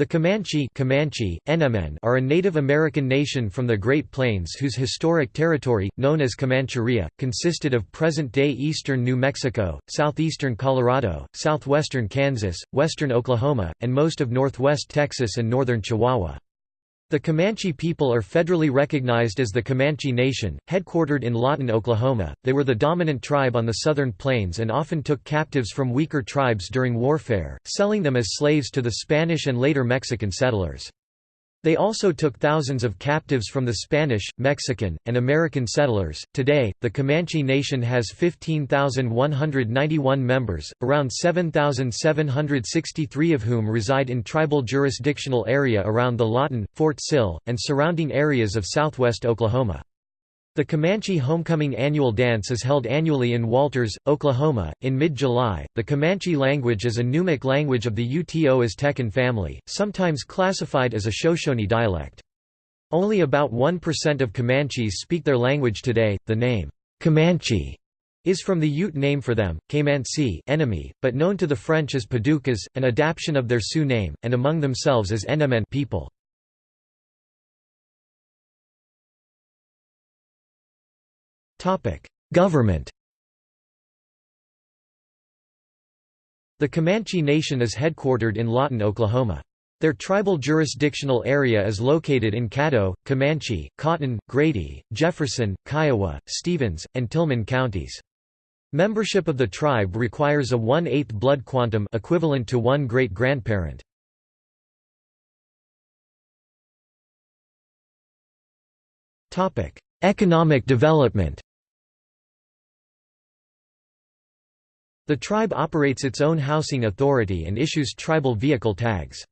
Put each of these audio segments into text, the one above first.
The Comanche, Comanche are a Native American nation from the Great Plains whose historic territory, known as Comancheria, consisted of present-day eastern New Mexico, southeastern Colorado, southwestern Kansas, western Oklahoma, and most of northwest Texas and northern Chihuahua. The Comanche people are federally recognized as the Comanche Nation, headquartered in Lawton, Oklahoma. They were the dominant tribe on the southern plains and often took captives from weaker tribes during warfare, selling them as slaves to the Spanish and later Mexican settlers. They also took thousands of captives from the Spanish, Mexican, and American settlers. Today, the Comanche Nation has 15,191 members, around 7,763 of whom reside in tribal jurisdictional area around the Lawton, Fort Sill, and surrounding areas of southwest Oklahoma. The Comanche Homecoming Annual Dance is held annually in Walters, Oklahoma, in mid-July. The Comanche language is a Numic language of the Uto Aztecan family, sometimes classified as a Shoshone dialect. Only about 1% of Comanches speak their language today. The name Comanche is from the Ute name for them, Caymansi enemy, but known to the French as Paducas, an adaptation of their Sioux name, and among themselves as Enemen people. Government The Comanche Nation is headquartered in Lawton, Oklahoma. Their tribal jurisdictional area is located in Caddo, Comanche, Cotton, Grady, Jefferson, Kiowa, Stephens, and Tillman counties. Membership of the tribe requires a 1/8 blood quantum equivalent to one great-grandparent. Economic development The tribe operates its own housing authority and issues tribal vehicle tags.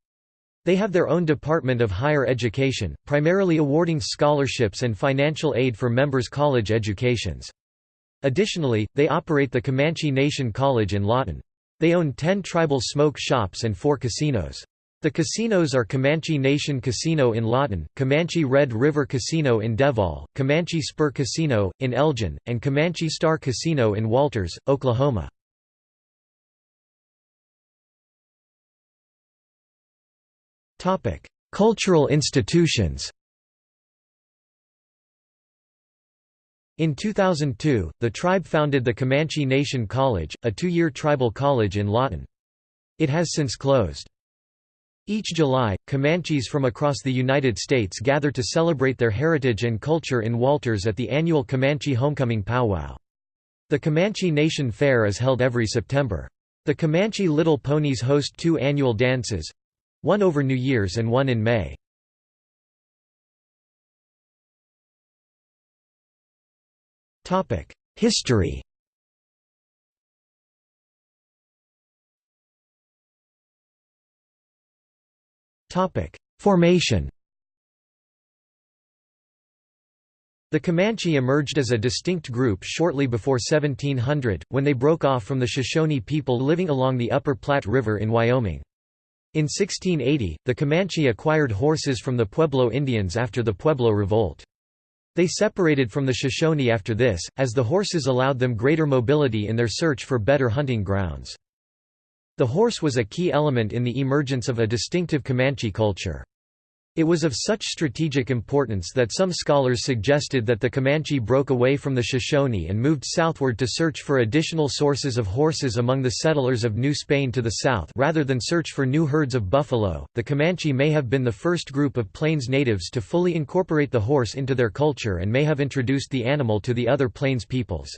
They have their own Department of Higher Education, primarily awarding scholarships and financial aid for members' college educations. Additionally, they operate the Comanche Nation College in Lawton. They own 10 tribal smoke shops and four casinos. The casinos are Comanche Nation Casino in Lawton, Comanche Red River Casino in Devol, Comanche Spur Casino, in Elgin, and Comanche Star Casino in Walters, Oklahoma. Cultural institutions In 2002, the tribe founded the Comanche Nation College, a two-year tribal college in Lawton. It has since closed. Each July, Comanches from across the United States gather to celebrate their heritage and culture in Walters at the annual Comanche Homecoming Powwow. The Comanche Nation Fair is held every September. The Comanche Little Ponies host two annual dances, one over New Year's and one in May. History Formation The Comanche emerged as a distinct group shortly before 1700, when they broke off from the Shoshone people living along the Upper Platte River in Wyoming. In 1680, the Comanche acquired horses from the Pueblo Indians after the Pueblo Revolt. They separated from the Shoshone after this, as the horses allowed them greater mobility in their search for better hunting grounds. The horse was a key element in the emergence of a distinctive Comanche culture. It was of such strategic importance that some scholars suggested that the Comanche broke away from the Shoshone and moved southward to search for additional sources of horses among the settlers of New Spain to the south rather than search for new herds of buffalo. The Comanche may have been the first group of plains natives to fully incorporate the horse into their culture and may have introduced the animal to the other plains peoples.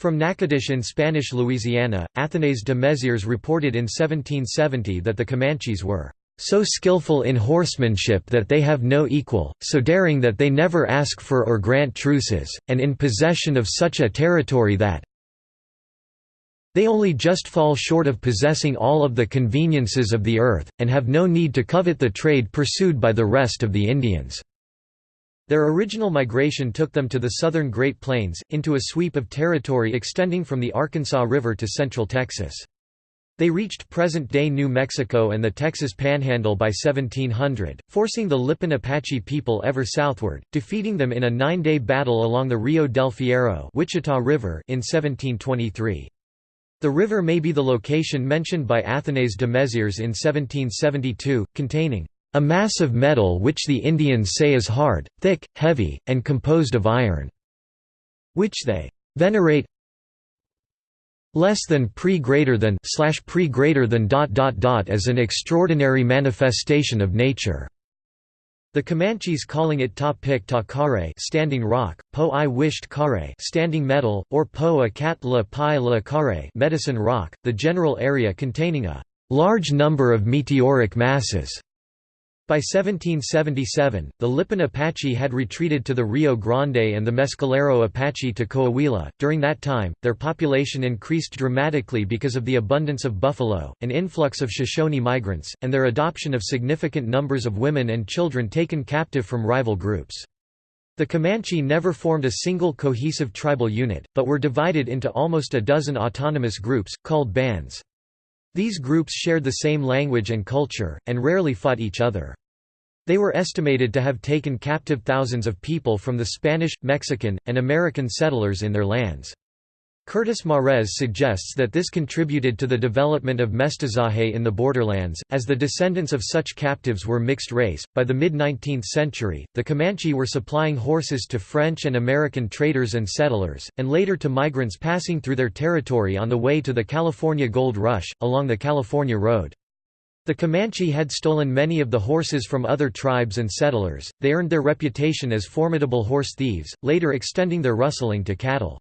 From Natchitoches in Spanish Louisiana, Athanase de Mezieres reported in 1770 that the Comanches were so skillful in horsemanship that they have no equal, so daring that they never ask for or grant truces, and in possession of such a territory that they only just fall short of possessing all of the conveniences of the earth, and have no need to covet the trade pursued by the rest of the Indians." Their original migration took them to the southern Great Plains, into a sweep of territory extending from the Arkansas River to central Texas. They reached present-day New Mexico and the Texas Panhandle by 1700, forcing the Lipan Apache people ever southward, defeating them in a nine-day battle along the Rio del Fierro Wichita River in 1723. The river may be the location mentioned by Athanase de Mézières in 1772, containing a mass of metal which the Indians say is hard, thick, heavy, and composed of iron, which they venerate less than pre greater than slash pre greater than dot dot dot as an extraordinary manifestation of nature. The Comanches calling it ta pik ta kare standing rock, po i wished kare standing metal, or po a kat la pi la kare medicine rock, the general area containing a large number of meteoric masses. By 1777, the Lipan Apache had retreated to the Rio Grande and the Mescalero Apache to Coahuila. During that time, their population increased dramatically because of the abundance of buffalo, an influx of Shoshone migrants, and their adoption of significant numbers of women and children taken captive from rival groups. The Comanche never formed a single cohesive tribal unit, but were divided into almost a dozen autonomous groups, called bands. These groups shared the same language and culture, and rarely fought each other. They were estimated to have taken captive thousands of people from the Spanish, Mexican, and American settlers in their lands. Curtis Marez suggests that this contributed to the development of mestizaje in the borderlands, as the descendants of such captives were mixed race. By the mid 19th century, the Comanche were supplying horses to French and American traders and settlers, and later to migrants passing through their territory on the way to the California Gold Rush, along the California Road. The Comanche had stolen many of the horses from other tribes and settlers, they earned their reputation as formidable horse thieves, later extending their rustling to cattle.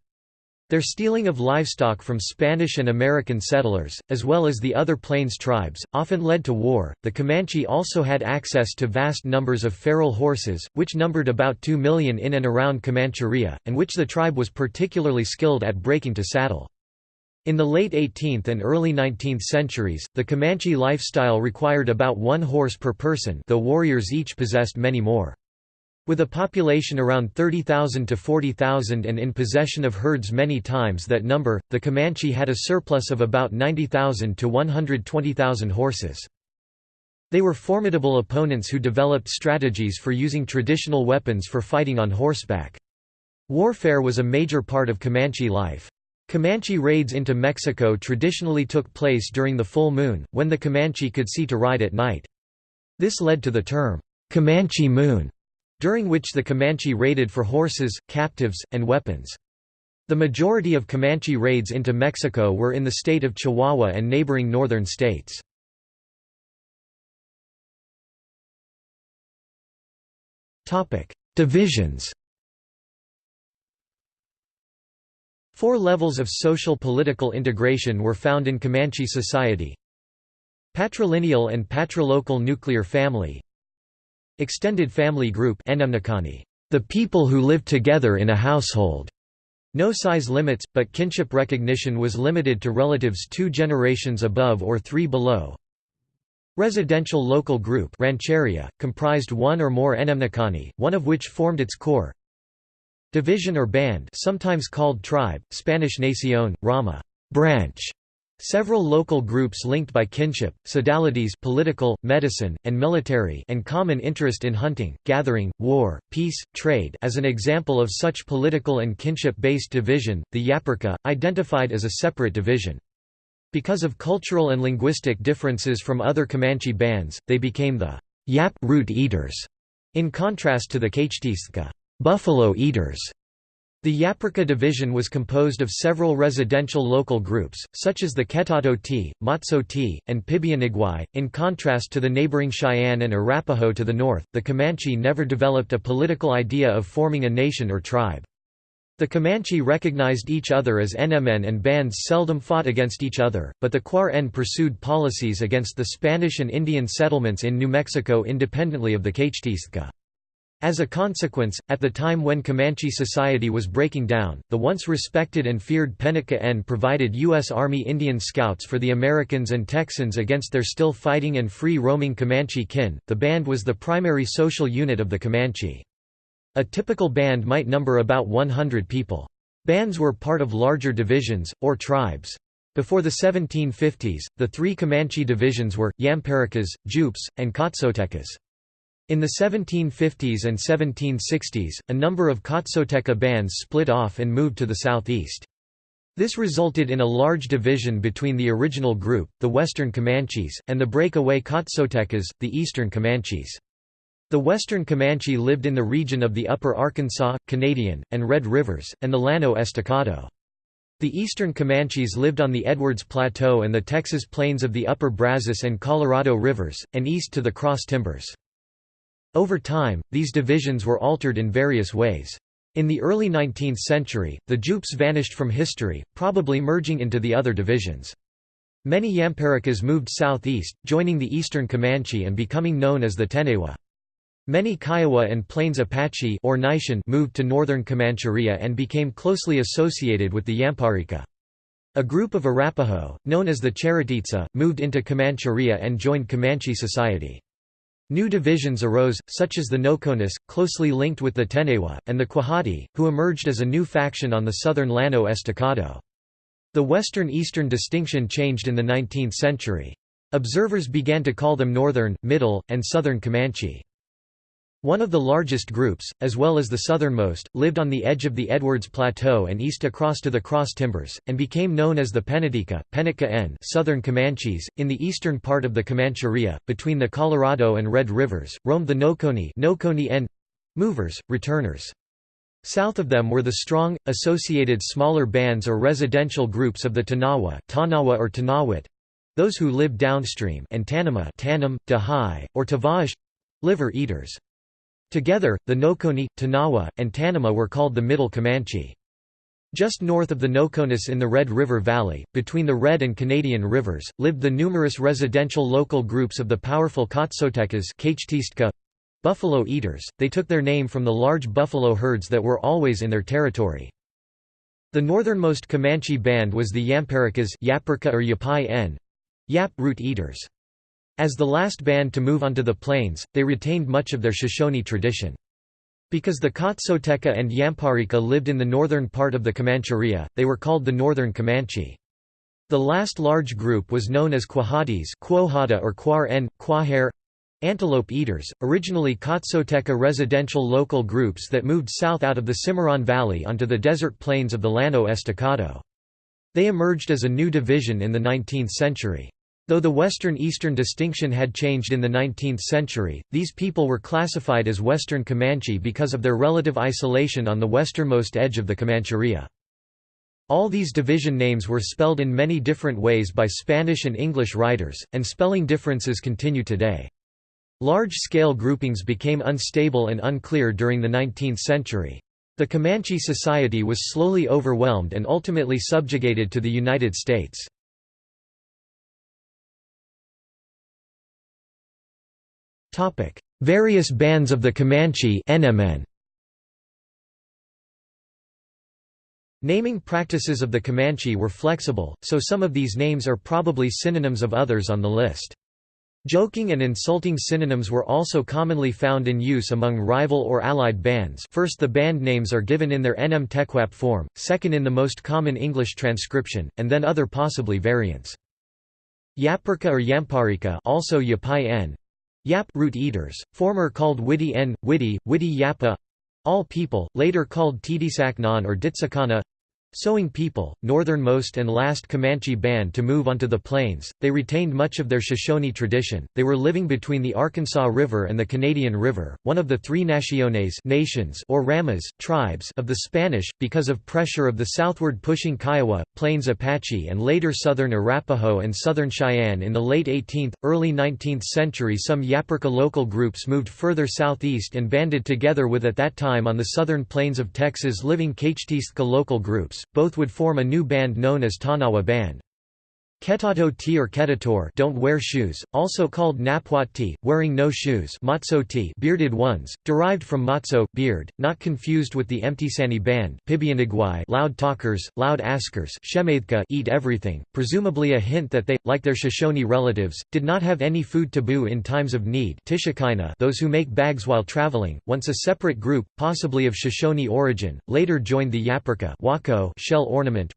Their stealing of livestock from Spanish and American settlers, as well as the other Plains tribes, often led to war. The Comanche also had access to vast numbers of feral horses, which numbered about 2 million in and around Comancheria, and which the tribe was particularly skilled at breaking to saddle. In the late 18th and early 19th centuries, the Comanche lifestyle required about one horse per person though warriors each possessed many more. With a population around 30,000 to 40,000 and in possession of herds many times that number, the Comanche had a surplus of about 90,000 to 120,000 horses. They were formidable opponents who developed strategies for using traditional weapons for fighting on horseback. Warfare was a major part of Comanche life. Comanche raids into Mexico traditionally took place during the full moon, when the Comanche could see to ride at night. This led to the term, Comanche Moon, during which the Comanche raided for horses, captives, and weapons. The majority of Comanche raids into Mexico were in the state of Chihuahua and neighboring northern states. Divisions Four levels of social political integration were found in Comanche society Patrilineal and patrilocal nuclear family Extended family group the people who live together in a household. No size limits, but kinship recognition was limited to relatives two generations above or three below. Residential local group rancheria, comprised one or more Enemnicani, one of which formed its core. Division or band sometimes called tribe, Spanish nación, rama branch", Several local groups linked by kinship, sodalities political, medicine, and military and common interest in hunting, gathering, war, peace, trade as an example of such political and kinship-based division, the Yaparka, identified as a separate division. Because of cultural and linguistic differences from other Comanche bands, they became the Yap root eaters, in contrast to the Kachtiska buffalo eaters. The Yaparka division was composed of several residential local groups, such as the Ketato T, Matso T, and Pibianiguay. In contrast to the neighboring Cheyenne and Arapaho to the north, the Comanche never developed a political idea of forming a nation or tribe. The Comanche recognized each other as NMN and bands seldom fought against each other, but the Quar N pursued policies against the Spanish and Indian settlements in New Mexico independently of the Kachtiska. As a consequence, at the time when Comanche society was breaking down, the once respected and feared Penica N provided U.S. Army Indian Scouts for the Americans and Texans against their still fighting and free roaming Comanche kin. The band was the primary social unit of the Comanche. A typical band might number about 100 people. Bands were part of larger divisions, or tribes. Before the 1750s, the three Comanche divisions were, Yamparicas, Jupes, and Cotsotecas. In the 1750s and 1760s, a number of Kotsoteca bands split off and moved to the southeast. This resulted in a large division between the original group, the Western Comanches, and the breakaway Cotsotecas, the Eastern Comanches. The Western Comanche lived in the region of the upper Arkansas, Canadian, and Red Rivers, and the Llano Estacado. The eastern Comanches lived on the Edwards Plateau and the Texas plains of the upper Brazos and Colorado rivers, and east to the Cross Timbers. Over time, these divisions were altered in various ways. In the early 19th century, the Jupes vanished from history, probably merging into the other divisions. Many Yamparicas moved southeast, joining the eastern Comanche and becoming known as the Tenewa. Many Kiowa and Plains Apache or Nishan moved to northern Comancheria and became closely associated with the Yamparica. A group of Arapaho, known as the Charatitsa, moved into Comancheria and joined Comanche society. New divisions arose, such as the Nokonis, closely linked with the Tenewa, and the Quahati, who emerged as a new faction on the southern Llano Estacado. The western-eastern distinction changed in the 19th century. Observers began to call them Northern, Middle, and Southern Comanche. One of the largest groups, as well as the southernmost, lived on the edge of the Edwards Plateau and east across to the Cross Timbers, and became known as the Penatica, Penica N Southern Comanches. In the eastern part of the Comancheria, between the Colorado and Red Rivers, roamed the Noconi, Noconi N movers, returners. South of them were the strong, associated smaller bands or residential groups of the Tanawa, Tanawa or Tanawit, those who lived downstream and Tanama Tanam, Dahai, or Tavaj liver eaters. Together, the Noconi, Tanawa, and Tanama were called the Middle Comanche. Just north of the Nokonis in the Red River Valley, between the Red and Canadian rivers, lived the numerous residential local groups of the powerful Cotsotecas buffalo eaters, they took their name from the large buffalo herds that were always in their territory. The northernmost Comanche band was the Yamparicas Yaparka or Yapai N. Yap root eaters. As the last band to move onto the plains, they retained much of their Shoshone tradition. Because the Kotsoteca and Yamparika lived in the northern part of the Comancheria, they were called the Northern Comanche. The last large group was known as Quahatis or Quar N, Quaher, antelope eaters, originally Kotsoteca residential local groups that moved south out of the Cimarron Valley onto the desert plains of the Llano Estacado. They emerged as a new division in the 19th century. Though the Western-Eastern distinction had changed in the 19th century, these people were classified as Western Comanche because of their relative isolation on the westernmost edge of the Comancheria. All these division names were spelled in many different ways by Spanish and English writers, and spelling differences continue today. Large-scale groupings became unstable and unclear during the 19th century. The Comanche society was slowly overwhelmed and ultimately subjugated to the United States. Various bands of the Comanche NMN. Naming practices of the Comanche were flexible, so some of these names are probably synonyms of others on the list. Joking and insulting synonyms were also commonly found in use among rival or allied bands first the band names are given in their NM Tequap form, second in the most common English transcription, and then other possibly variants. Yaparka or Yamparika also Yapai Yap root eaters, former called Widi N, Widi, Widi Yapa all people, later called Tidisaknan or Ditsakana Sowing people, northernmost and last Comanche band to move onto the plains, they retained much of their Shoshone tradition. They were living between the Arkansas River and the Canadian River, one of the three naciones nations or ramas tribes of the Spanish, because of pressure of the southward pushing Kiowa, Plains Apache and later southern Arapaho and southern Cheyenne in the late 18th, early 19th century some Yaparka local groups moved further southeast and banded together with at that time on the southern plains of Texas living Kachtistka local groups both would form a new band known as Tanawa Band. Ketato T or Ketator don't wear shoes, also called Napwat T, wearing no shoes Matzo T bearded ones, derived from matzo beard, not confused with the Emtisani band Pibianigwai loud talkers, loud askers eat everything, presumably a hint that they, like their Shoshone relatives, did not have any food taboo in times of need those who make bags while traveling, once a separate group, possibly of Shoshone origin, later joined the Yaparka shell ornament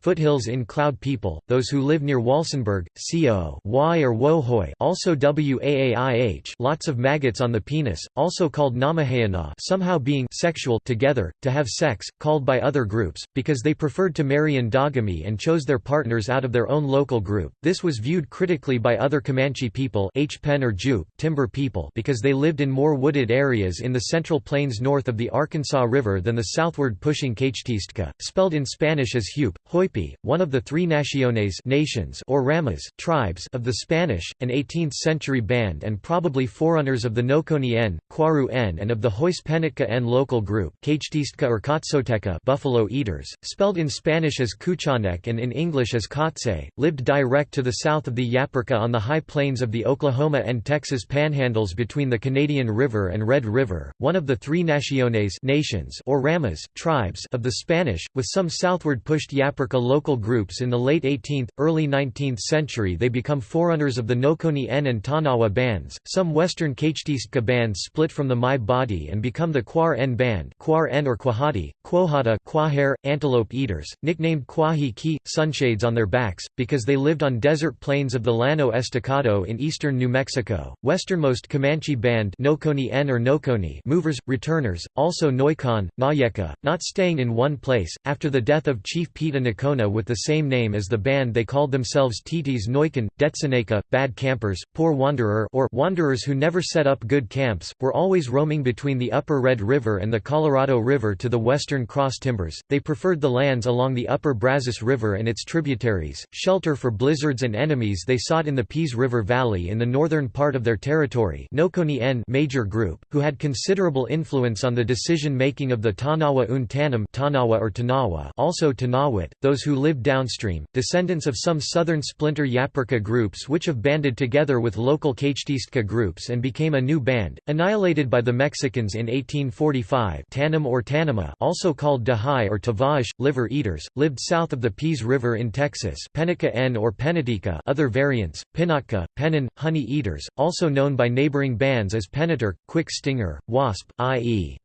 foothills in Cloud people, those those who live near Walsenburg, co y or wohoi also waih lots of maggots on the penis, also called namahayana somehow being sexual together, to have sex, called by other groups, because they preferred to marry endogamy and chose their partners out of their own local group. This was viewed critically by other Comanche people H. Pen or Jupe, timber people because they lived in more wooded areas in the central plains north of the Arkansas River than the southward pushing Kachtistka, spelled in Spanish as Hupe, Hoipi, one of the three naciones nations or ramas tribes of the Spanish, an 18th-century band and probably forerunners of the Noconi N, Kwaru N and of the Hoispenica N local group or Katsoteca buffalo eaters, spelled in Spanish as Kuchanek and in English as Kotse, lived direct to the south of the Yaporka on the high plains of the Oklahoma and Texas panhandles between the Canadian River and Red River, one of the three naciones nations or ramas tribes of the Spanish, with some southward pushed Yaporka local groups in the late 18th, early 19th century they become forerunners of the Nokoni N and Tanawa bands. Some western Kachtistka bands split from the Mai Badi and become the Quar N band Quar N or Quahati, Quohata Quahair, antelope eaters, nicknamed Quahi Ki, sunshades on their backs, because they lived on desert plains of the Llano Estacado in eastern New Mexico. Westernmost Comanche band Noconi N or Noconi movers, returners, also Noikon, Nayeka, not staying in one place. After the death of Chief Peta Nocona with the same name as the band they called themselves Titis Noikan, Detzeneka, bad campers, poor wanderer or wanderers who never set up good camps, were always roaming between the upper Red River and the Colorado River to the western cross timbers. They preferred the lands along the upper Brazos River and its tributaries, shelter for blizzards and enemies they sought in the Peace River Valley in the northern part of their territory major group, who had considerable influence on the decision-making of the Tanawa Un Tanam Tanawa or Tanawa also Tanawit, those who lived downstream, descendants of some southern splinter Yaporka groups which have banded together with local Kachtistka groups and became a new band, annihilated by the Mexicans in 1845 Tanam or Tanama also called Dahai or Tavaish, liver eaters, lived south of the Peace River in Texas Penica N or Penatika other variants, Pinatka, Penin, honey eaters, also known by neighboring bands as Penator, Quick Stinger, Wasp, i.e.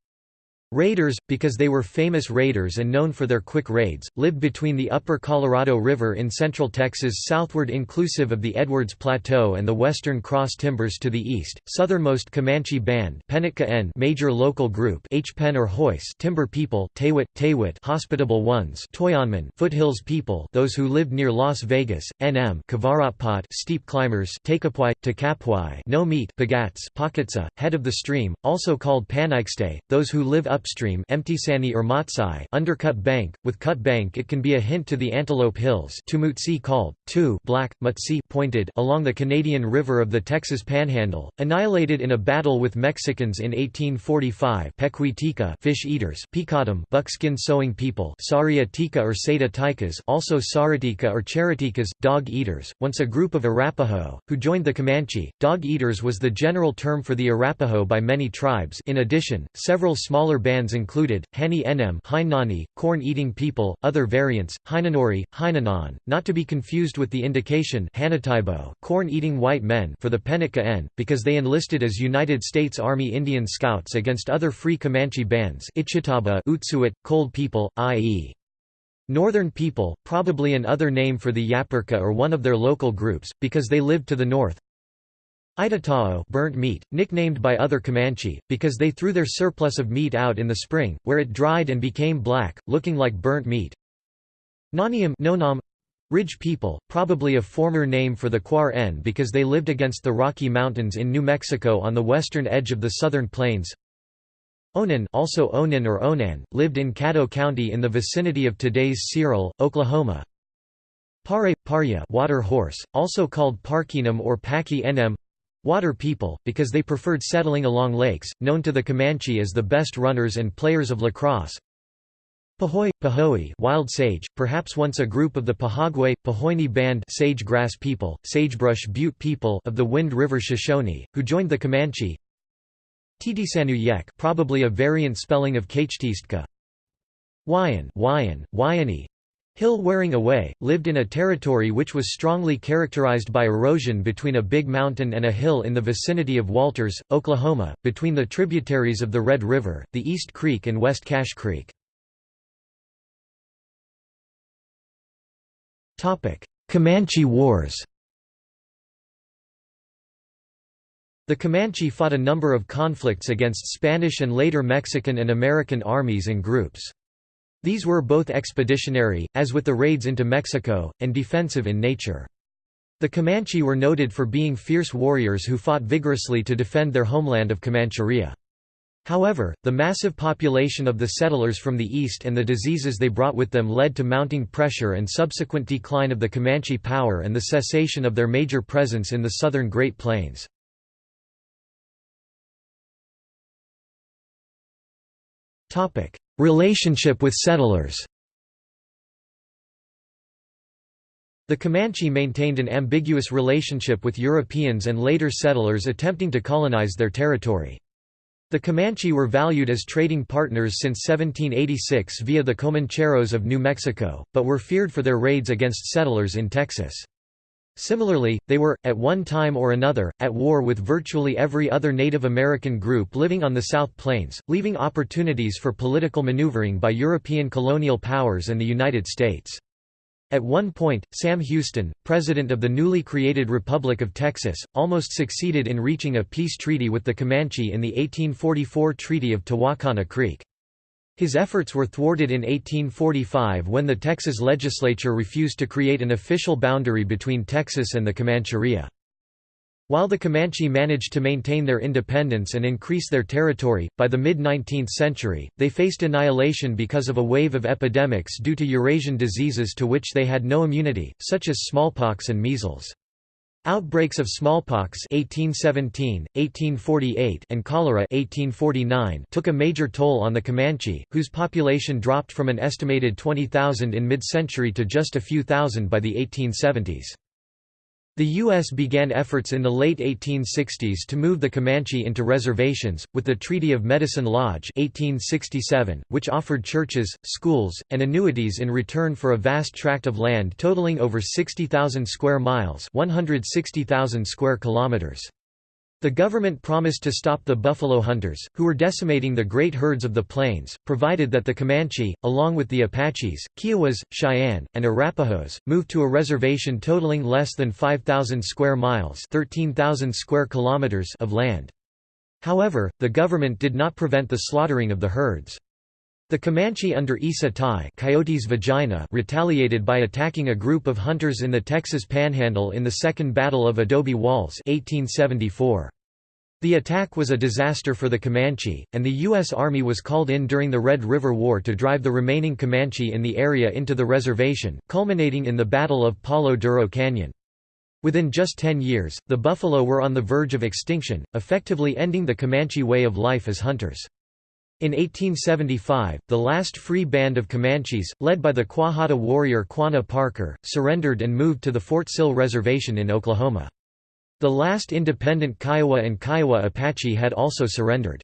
Raiders, because they were famous raiders and known for their quick raids, lived between the upper Colorado River in central Texas southward inclusive of the Edwards Plateau and the western Cross Timbers to the east. Southernmost Comanche Band N major local group H. Pen or Hoist timber people Tewit, Tewit hospitable ones Toyanman foothills people those who lived near Las Vegas, NM Kavaratpot steep climbers Takapwai, Takapwai no meat Pagats Pakatsa, head of the stream, also called Panikste, those who live up upstream Emtisani or Matsai undercut bank, with cut bank it can be a hint to the Antelope Hills Tumutsi called, tu black, mutsi pointed along the Canadian River of the Texas Panhandle, annihilated in a battle with Mexicans in 1845 Pequitika fish eaters Picatum buckskin sewing people Saria or Seda Tikas also Saratika or Charatikas, dog eaters, once a group of Arapaho, who joined the Comanche. Dog eaters was the general term for the Arapaho by many tribes. In addition, several smaller bands bands included, Hani Enem Hainani, corn-eating people, other variants, Hainanori, Hainanon, not to be confused with the indication corn-eating white men for the Penica N, because they enlisted as United States Army Indian Scouts against other free Comanche bands Ichitaba Utsuit, cold people, i.e. Northern people, probably an other name for the Yaporka or one of their local groups, because they lived to the north, Itatao burnt meat, nicknamed by other Comanche, because they threw their surplus of meat out in the spring, where it dried and became black, looking like burnt meat. Naniam Nonam Ridge people, probably a former name for the Quar N because they lived against the Rocky Mountains in New Mexico on the western edge of the southern plains. Onan also Onan or Onan, lived in Caddo County in the vicinity of today's Cyril, Oklahoma. Pare, Parya water horse, also called Parkinum or Paki Nm Water people, because they preferred settling along lakes, known to the Comanche as the best runners and players of lacrosse. Pahoy, Pahoi wild sage, perhaps once a group of the Pahagwe, Pahoini band sage-grass people, sagebrush butte people of the Wind River Shoshone, who joined the Comanche. Titisanu Yek probably a variant spelling of Kachtistka. Wayan, Wayan, Wayani, Hill wearing away, lived in a territory which was strongly characterized by erosion between a big mountain and a hill in the vicinity of Walters, Oklahoma, between the tributaries of the Red River, the East Creek and West Cache Creek. Comanche Wars The Comanche fought a number of conflicts against Spanish and later Mexican and American armies and groups. These were both expeditionary, as with the raids into Mexico, and defensive in nature. The Comanche were noted for being fierce warriors who fought vigorously to defend their homeland of Comancheria. However, the massive population of the settlers from the east and the diseases they brought with them led to mounting pressure and subsequent decline of the Comanche power and the cessation of their major presence in the southern Great Plains. Relationship with settlers The Comanche maintained an ambiguous relationship with Europeans and later settlers attempting to colonize their territory. The Comanche were valued as trading partners since 1786 via the Comancheros of New Mexico, but were feared for their raids against settlers in Texas. Similarly, they were, at one time or another, at war with virtually every other Native American group living on the South Plains, leaving opportunities for political maneuvering by European colonial powers and the United States. At one point, Sam Houston, president of the newly created Republic of Texas, almost succeeded in reaching a peace treaty with the Comanche in the 1844 Treaty of Tehuacana Creek. His efforts were thwarted in 1845 when the Texas legislature refused to create an official boundary between Texas and the Comancheria. While the Comanche managed to maintain their independence and increase their territory, by the mid-19th century, they faced annihilation because of a wave of epidemics due to Eurasian diseases to which they had no immunity, such as smallpox and measles. Outbreaks of smallpox 1817, 1848 and cholera 1849 took a major toll on the Comanche, whose population dropped from an estimated 20,000 in mid-century to just a few thousand by the 1870s. The U.S. began efforts in the late 1860s to move the Comanche into reservations, with the Treaty of Medicine Lodge 1867, which offered churches, schools, and annuities in return for a vast tract of land totaling over 60,000 square miles 160,000 square kilometers. The government promised to stop the buffalo hunters, who were decimating the great herds of the plains, provided that the Comanche, along with the Apaches, Kiowas, Cheyenne, and Arapahoes, moved to a reservation totaling less than 5,000 square miles 13,000 square kilometers of land. However, the government did not prevent the slaughtering of the herds. The Comanche under Isa Tai Coyote's vagina retaliated by attacking a group of hunters in the Texas Panhandle in the Second Battle of Adobe Walls 1874. The attack was a disaster for the Comanche, and the U.S. Army was called in during the Red River War to drive the remaining Comanche in the area into the reservation, culminating in the Battle of Palo Duro Canyon. Within just ten years, the buffalo were on the verge of extinction, effectively ending the Comanche way of life as hunters. In 1875, the last free band of Comanches, led by the Quahata warrior Quanah Parker, surrendered and moved to the Fort Sill Reservation in Oklahoma. The last independent Kiowa and Kiowa Apache had also surrendered.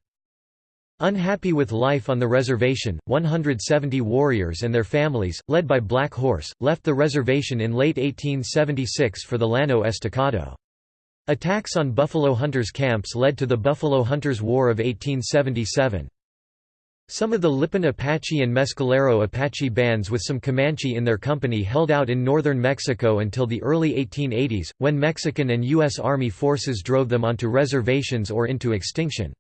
Unhappy with life on the reservation, 170 warriors and their families, led by Black Horse, left the reservation in late 1876 for the Llano Estacado. Attacks on buffalo hunters' camps led to the Buffalo Hunters' War of 1877. Some of the Lipan Apache and Mescalero Apache bands with some Comanche in their company held out in northern Mexico until the early 1880s, when Mexican and U.S. Army forces drove them onto reservations or into extinction.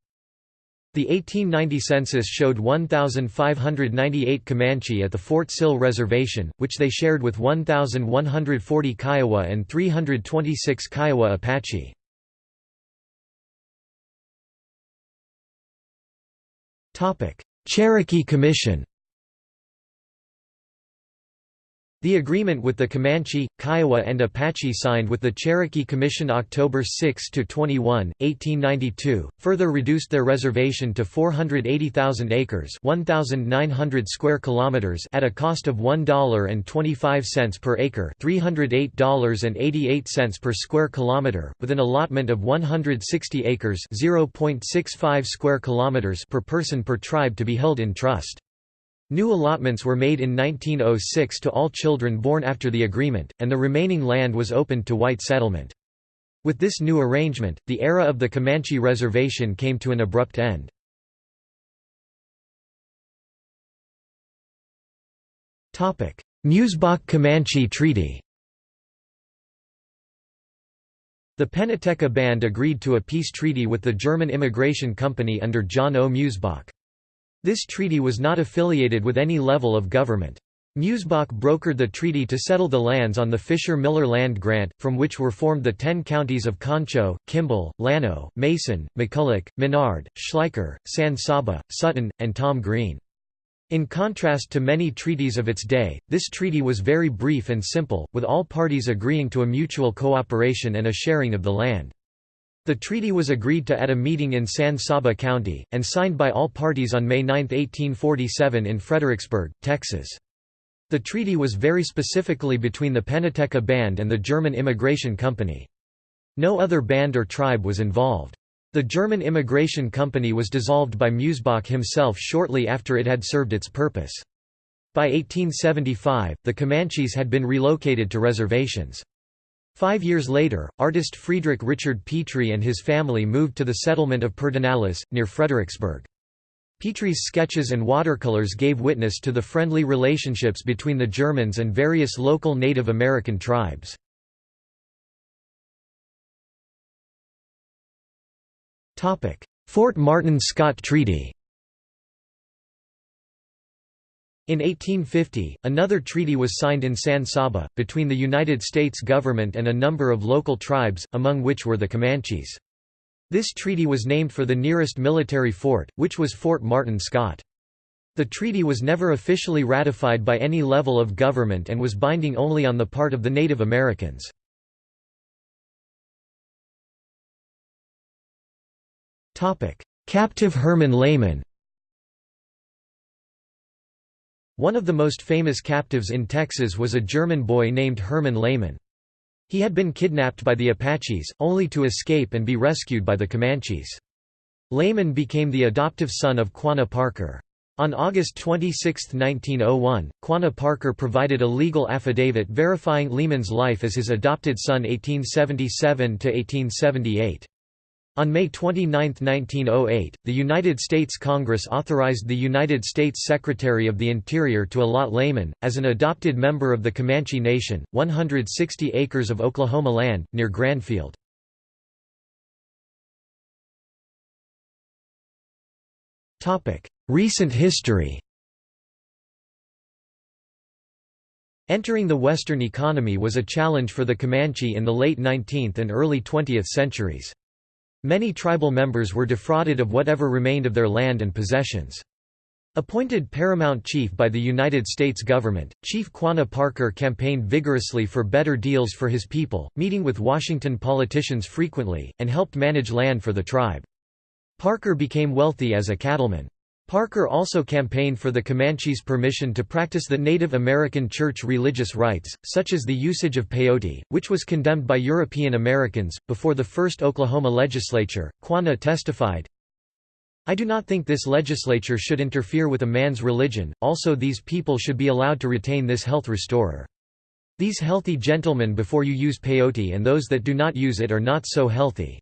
The 1890 census showed 1,598 Comanche at the Fort Sill Reservation, which they shared with 1,140 Kiowa and 326 Kiowa Apache. Cherokee Commission The agreement with the Comanche, Kiowa and Apache signed with the Cherokee Commission October 6–21, 1892, further reduced their reservation to 480,000 acres 1,900 square kilometers at a cost of $1.25 per acre $308.88 per square kilometer, with an allotment of 160 acres 0.65 square kilometers per person per tribe to be held in trust. New allotments were made in 1906 to all children born after the agreement, and the remaining land was opened to white settlement. With this new arrangement, the era of the Comanche Reservation came to an abrupt end. Meusebach–Comanche Treaty The Penitekha Band agreed to a peace treaty with the German immigration company under John O. Meusebach. This treaty was not affiliated with any level of government. Meusebach brokered the treaty to settle the lands on the Fisher-Miller land grant, from which were formed the ten counties of Concho, Kimble, Llano, Mason, McCulloch, Menard, Schleicher, San Saba, Sutton, and Tom Green. In contrast to many treaties of its day, this treaty was very brief and simple, with all parties agreeing to a mutual cooperation and a sharing of the land. The treaty was agreed to at a meeting in San Saba County, and signed by all parties on May 9, 1847 in Fredericksburg, Texas. The treaty was very specifically between the Penitekha Band and the German Immigration Company. No other band or tribe was involved. The German immigration company was dissolved by Meusebach himself shortly after it had served its purpose. By 1875, the Comanches had been relocated to reservations. Five years later, artist Friedrich Richard Petri and his family moved to the settlement of Pedernales, near Fredericksburg. Petri's sketches and watercolors gave witness to the friendly relationships between the Germans and various local Native American tribes. Fort Martin Scott Treaty In 1850, another treaty was signed in San Saba, between the United States government and a number of local tribes, among which were the Comanches. This treaty was named for the nearest military fort, which was Fort Martin Scott. The treaty was never officially ratified by any level of government and was binding only on the part of the Native Americans. Captive Herman Lehmann One of the most famous captives in Texas was a German boy named Herman Lehmann. He had been kidnapped by the Apaches, only to escape and be rescued by the Comanches. Lehmann became the adoptive son of Quanah Parker. On August 26, 1901, Quanah Parker provided a legal affidavit verifying Lehmann's life as his adopted son 1877–1878. On May 29, 1908, the United States Congress authorized the United States Secretary of the Interior to allot Lehmann, as an adopted member of the Comanche Nation, 160 acres of Oklahoma land, near Grandfield. Recent history Entering the Western economy was a challenge for the Comanche in the late 19th and early 20th centuries. Many tribal members were defrauded of whatever remained of their land and possessions. Appointed paramount chief by the United States government, Chief Quanah Parker campaigned vigorously for better deals for his people, meeting with Washington politicians frequently, and helped manage land for the tribe. Parker became wealthy as a cattleman. Parker also campaigned for the Comanches' permission to practice the Native American church religious rites, such as the usage of peyote, which was condemned by European Americans. Before the first Oklahoma legislature, Quanah testified, I do not think this legislature should interfere with a man's religion, also these people should be allowed to retain this health restorer. These healthy gentlemen before you use peyote and those that do not use it are not so healthy.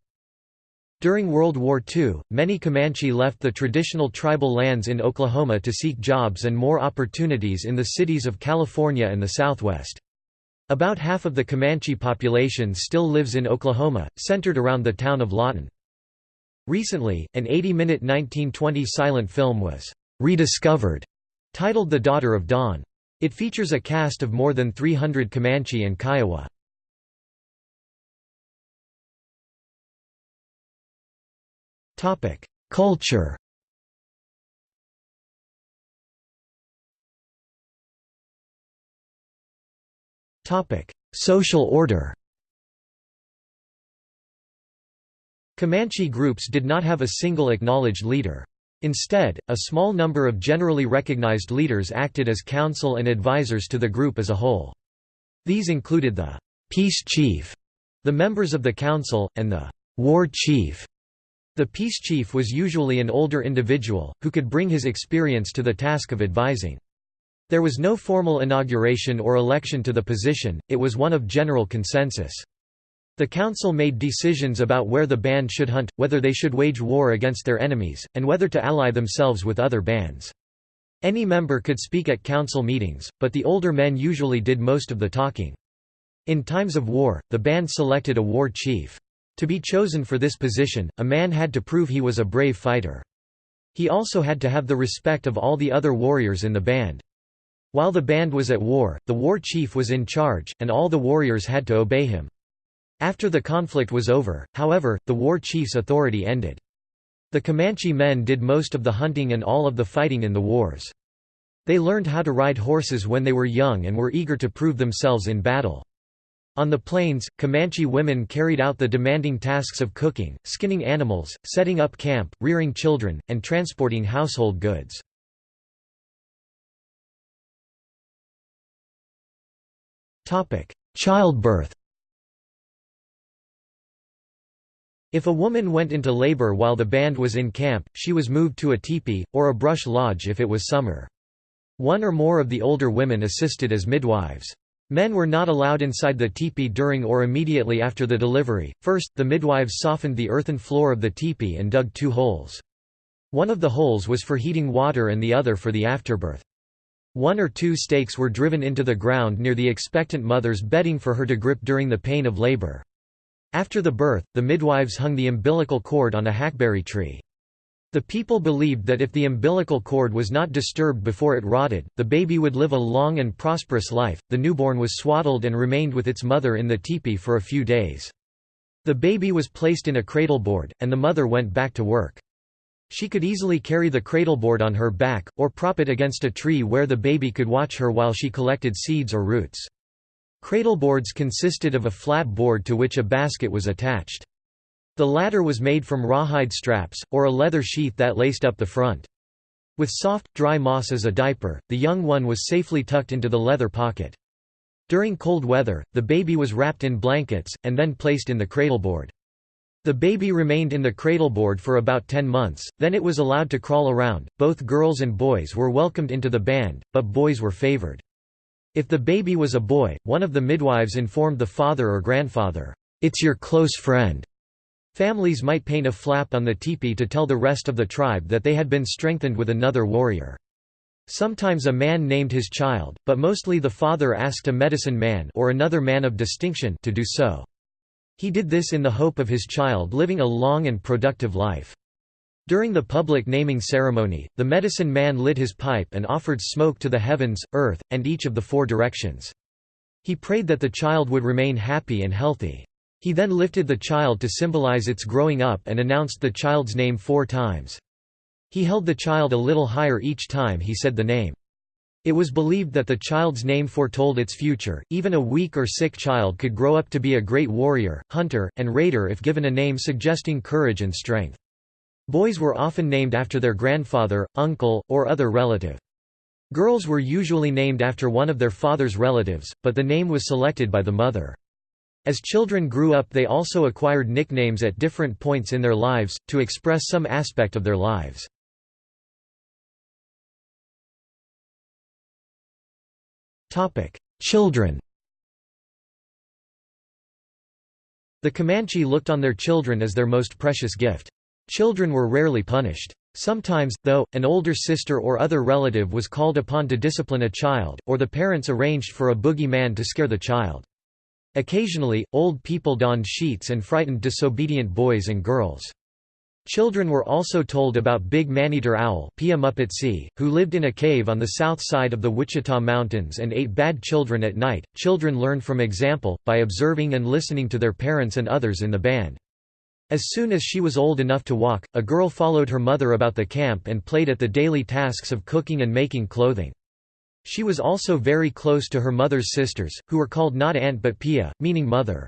During World War II, many Comanche left the traditional tribal lands in Oklahoma to seek jobs and more opportunities in the cities of California and the Southwest. About half of the Comanche population still lives in Oklahoma, centered around the town of Lawton. Recently, an 80-minute 1920 silent film was rediscovered, titled The Daughter of Dawn. It features a cast of more than 300 Comanche and Kiowa. Culture. Social order. Comanche groups did not have a single acknowledged leader. Instead, a small number of generally recognized leaders acted as council and advisors to the group as a whole. These included the «peace chief», the members of the council, and the «war chief», the peace chief was usually an older individual, who could bring his experience to the task of advising. There was no formal inauguration or election to the position, it was one of general consensus. The council made decisions about where the band should hunt, whether they should wage war against their enemies, and whether to ally themselves with other bands. Any member could speak at council meetings, but the older men usually did most of the talking. In times of war, the band selected a war chief. To be chosen for this position, a man had to prove he was a brave fighter. He also had to have the respect of all the other warriors in the band. While the band was at war, the war chief was in charge, and all the warriors had to obey him. After the conflict was over, however, the war chief's authority ended. The Comanche men did most of the hunting and all of the fighting in the wars. They learned how to ride horses when they were young and were eager to prove themselves in battle. On the plains, Comanche women carried out the demanding tasks of cooking, skinning animals, setting up camp, rearing children, and transporting household goods. Childbirth If a woman went into labor while the band was in camp, she was moved to a teepee, or a brush lodge if it was summer. One or more of the older women assisted as midwives. Men were not allowed inside the teepee during or immediately after the delivery. First, the midwives softened the earthen floor of the teepee and dug two holes. One of the holes was for heating water and the other for the afterbirth. One or two stakes were driven into the ground near the expectant mother's bedding for her to grip during the pain of labor. After the birth, the midwives hung the umbilical cord on a hackberry tree. The people believed that if the umbilical cord was not disturbed before it rotted, the baby would live a long and prosperous life. The newborn was swaddled and remained with its mother in the teepee for a few days. The baby was placed in a cradleboard, and the mother went back to work. She could easily carry the cradleboard on her back, or prop it against a tree where the baby could watch her while she collected seeds or roots. Cradleboards consisted of a flat board to which a basket was attached. The latter was made from rawhide straps, or a leather sheath that laced up the front. With soft, dry moss as a diaper, the young one was safely tucked into the leather pocket. During cold weather, the baby was wrapped in blankets, and then placed in the cradleboard. The baby remained in the cradleboard for about 10 months, then it was allowed to crawl around. Both girls and boys were welcomed into the band, but boys were favored. If the baby was a boy, one of the midwives informed the father or grandfather, It's your close friend. Families might paint a flap on the teepee to tell the rest of the tribe that they had been strengthened with another warrior. Sometimes a man named his child, but mostly the father asked a medicine man or another man of distinction to do so. He did this in the hope of his child living a long and productive life. During the public naming ceremony, the medicine man lit his pipe and offered smoke to the heavens, earth, and each of the four directions. He prayed that the child would remain happy and healthy. He then lifted the child to symbolize its growing up and announced the child's name four times. He held the child a little higher each time he said the name. It was believed that the child's name foretold its future, even a weak or sick child could grow up to be a great warrior, hunter, and raider if given a name suggesting courage and strength. Boys were often named after their grandfather, uncle, or other relative. Girls were usually named after one of their father's relatives, but the name was selected by the mother. As children grew up they also acquired nicknames at different points in their lives, to express some aspect of their lives. Children The Comanche looked on their children as their most precious gift. Children were rarely punished. Sometimes, though, an older sister or other relative was called upon to discipline a child, or the parents arranged for a boogey man to scare the child. Occasionally, old people donned sheets and frightened disobedient boys and girls. Children were also told about Big Maneater Owl who lived in a cave on the south side of the Wichita Mountains and ate bad children at night. Children learned from example, by observing and listening to their parents and others in the band. As soon as she was old enough to walk, a girl followed her mother about the camp and played at the daily tasks of cooking and making clothing. She was also very close to her mother's sisters, who were called not aunt but pia, meaning mother.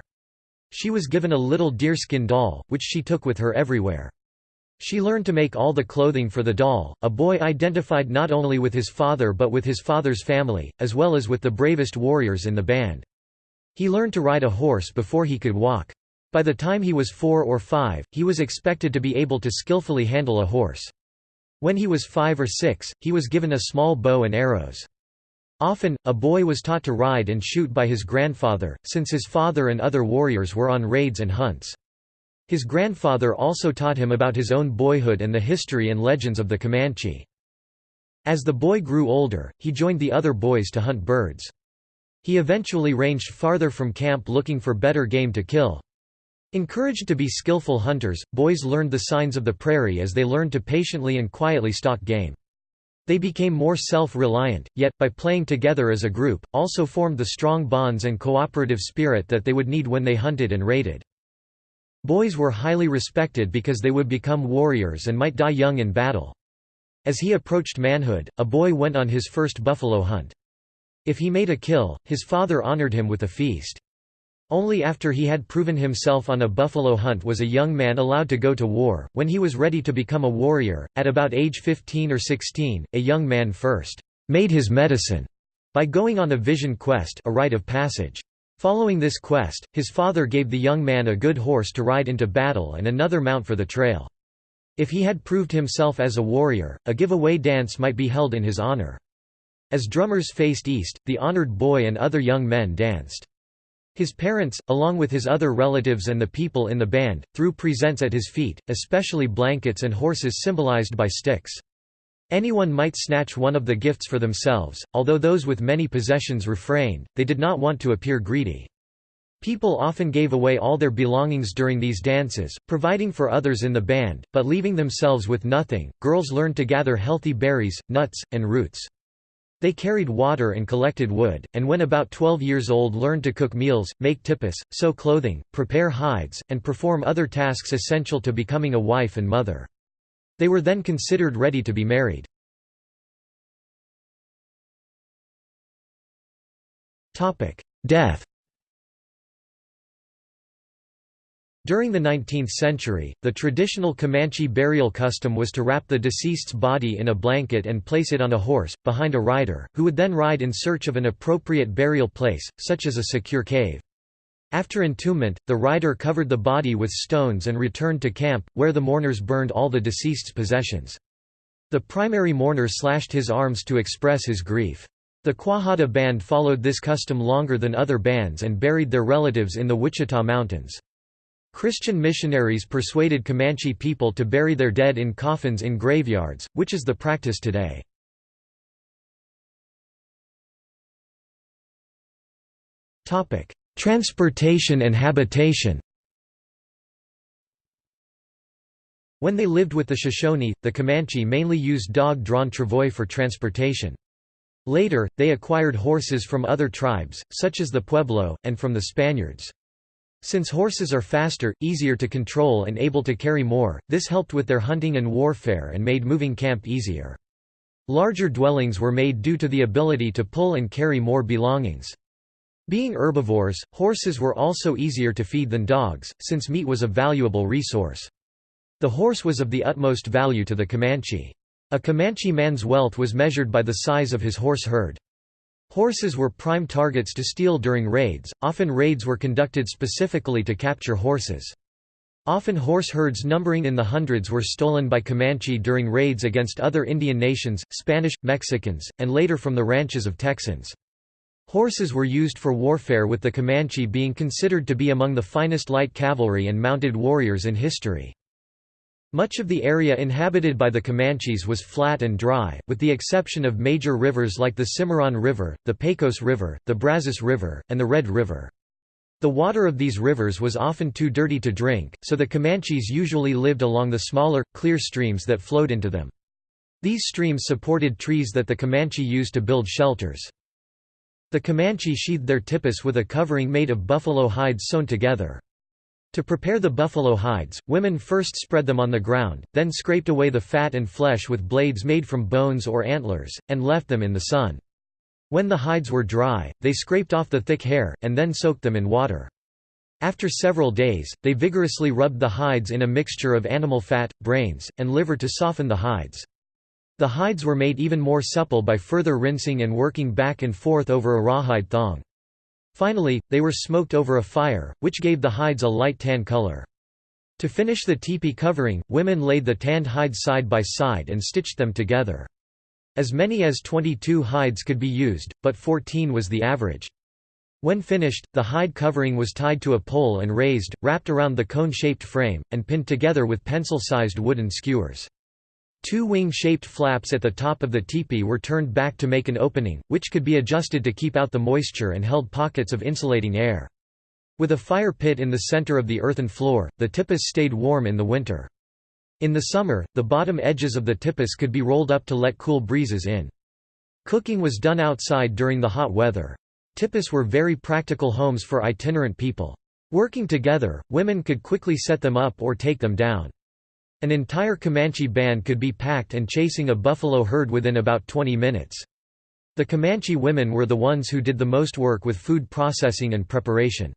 She was given a little deerskin doll, which she took with her everywhere. She learned to make all the clothing for the doll. A boy identified not only with his father but with his father's family, as well as with the bravest warriors in the band. He learned to ride a horse before he could walk. By the time he was four or five, he was expected to be able to skillfully handle a horse. When he was five or six, he was given a small bow and arrows. Often, a boy was taught to ride and shoot by his grandfather, since his father and other warriors were on raids and hunts. His grandfather also taught him about his own boyhood and the history and legends of the Comanche. As the boy grew older, he joined the other boys to hunt birds. He eventually ranged farther from camp looking for better game to kill. Encouraged to be skillful hunters, boys learned the signs of the prairie as they learned to patiently and quietly stalk game. They became more self-reliant, yet, by playing together as a group, also formed the strong bonds and cooperative spirit that they would need when they hunted and raided. Boys were highly respected because they would become warriors and might die young in battle. As he approached manhood, a boy went on his first buffalo hunt. If he made a kill, his father honored him with a feast. Only after he had proven himself on a buffalo hunt was a young man allowed to go to war. When he was ready to become a warrior, at about age 15 or 16, a young man first made his medicine by going on a vision quest, a rite of passage. Following this quest, his father gave the young man a good horse to ride into battle and another mount for the trail. If he had proved himself as a warrior, a giveaway dance might be held in his honor. As drummers faced east, the honored boy and other young men danced. His parents, along with his other relatives and the people in the band, threw presents at his feet, especially blankets and horses symbolized by sticks. Anyone might snatch one of the gifts for themselves, although those with many possessions refrained, they did not want to appear greedy. People often gave away all their belongings during these dances, providing for others in the band, but leaving themselves with nothing. Girls learned to gather healthy berries, nuts, and roots. They carried water and collected wood, and when about 12 years old learned to cook meals, make tipis, sew clothing, prepare hides, and perform other tasks essential to becoming a wife and mother. They were then considered ready to be married. Death During the 19th century, the traditional Comanche burial custom was to wrap the deceased's body in a blanket and place it on a horse, behind a rider, who would then ride in search of an appropriate burial place, such as a secure cave. After entombment, the rider covered the body with stones and returned to camp, where the mourners burned all the deceased's possessions. The primary mourner slashed his arms to express his grief. The Quahada band followed this custom longer than other bands and buried their relatives in the Wichita Mountains. Christian missionaries persuaded Comanche people to bury their dead in coffins in graveyards, which is the practice today. Transportation and habitation When they lived with the Shoshone, the Comanche mainly used dog-drawn travois for transportation. Later, they acquired horses from other tribes, such as the Pueblo, and from the Spaniards. Since horses are faster, easier to control and able to carry more, this helped with their hunting and warfare and made moving camp easier. Larger dwellings were made due to the ability to pull and carry more belongings. Being herbivores, horses were also easier to feed than dogs, since meat was a valuable resource. The horse was of the utmost value to the Comanche. A Comanche man's wealth was measured by the size of his horse herd. Horses were prime targets to steal during raids, often raids were conducted specifically to capture horses. Often horse herds numbering in the hundreds were stolen by Comanche during raids against other Indian nations, Spanish, Mexicans, and later from the ranches of Texans. Horses were used for warfare with the Comanche being considered to be among the finest light cavalry and mounted warriors in history. Much of the area inhabited by the Comanches was flat and dry, with the exception of major rivers like the Cimarron River, the Pecos River, the Brazos River, and the Red River. The water of these rivers was often too dirty to drink, so the Comanches usually lived along the smaller, clear streams that flowed into them. These streams supported trees that the Comanche used to build shelters. The Comanche sheathed their tipis with a covering made of buffalo hides sewn together. To prepare the buffalo hides, women first spread them on the ground, then scraped away the fat and flesh with blades made from bones or antlers, and left them in the sun. When the hides were dry, they scraped off the thick hair, and then soaked them in water. After several days, they vigorously rubbed the hides in a mixture of animal fat, brains, and liver to soften the hides. The hides were made even more supple by further rinsing and working back and forth over a rawhide thong. Finally, they were smoked over a fire, which gave the hides a light tan color. To finish the teepee covering, women laid the tanned hides side by side and stitched them together. As many as 22 hides could be used, but 14 was the average. When finished, the hide covering was tied to a pole and raised, wrapped around the cone-shaped frame, and pinned together with pencil-sized wooden skewers. Two wing-shaped flaps at the top of the teepee were turned back to make an opening, which could be adjusted to keep out the moisture and held pockets of insulating air. With a fire pit in the center of the earthen floor, the tipis stayed warm in the winter. In the summer, the bottom edges of the tipis could be rolled up to let cool breezes in. Cooking was done outside during the hot weather. Tipis were very practical homes for itinerant people. Working together, women could quickly set them up or take them down. An entire Comanche band could be packed and chasing a buffalo herd within about 20 minutes. The Comanche women were the ones who did the most work with food processing and preparation.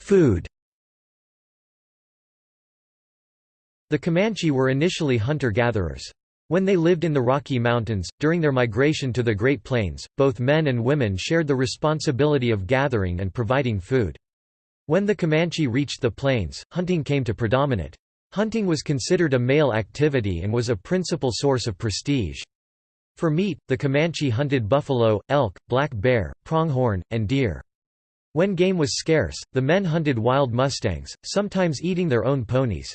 Food The Comanche were initially hunter-gatherers. When they lived in the Rocky Mountains, during their migration to the Great Plains, both men and women shared the responsibility of gathering and providing food. When the Comanche reached the plains, hunting came to predominate. Hunting was considered a male activity and was a principal source of prestige. For meat, the Comanche hunted buffalo, elk, black bear, pronghorn, and deer. When game was scarce, the men hunted wild mustangs, sometimes eating their own ponies.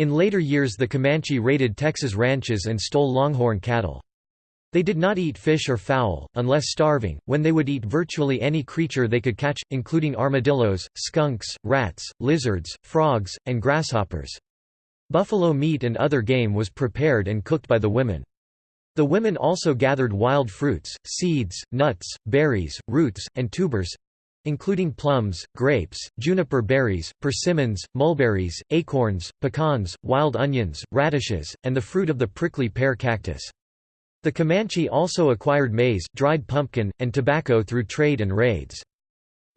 In later years the Comanche raided Texas ranches and stole longhorn cattle. They did not eat fish or fowl, unless starving, when they would eat virtually any creature they could catch, including armadillos, skunks, rats, lizards, frogs, and grasshoppers. Buffalo meat and other game was prepared and cooked by the women. The women also gathered wild fruits, seeds, nuts, berries, roots, and tubers, including plums, grapes, juniper berries, persimmons, mulberries, acorns, pecans, wild onions, radishes, and the fruit of the prickly pear cactus. The Comanche also acquired maize, dried pumpkin, and tobacco through trade and raids.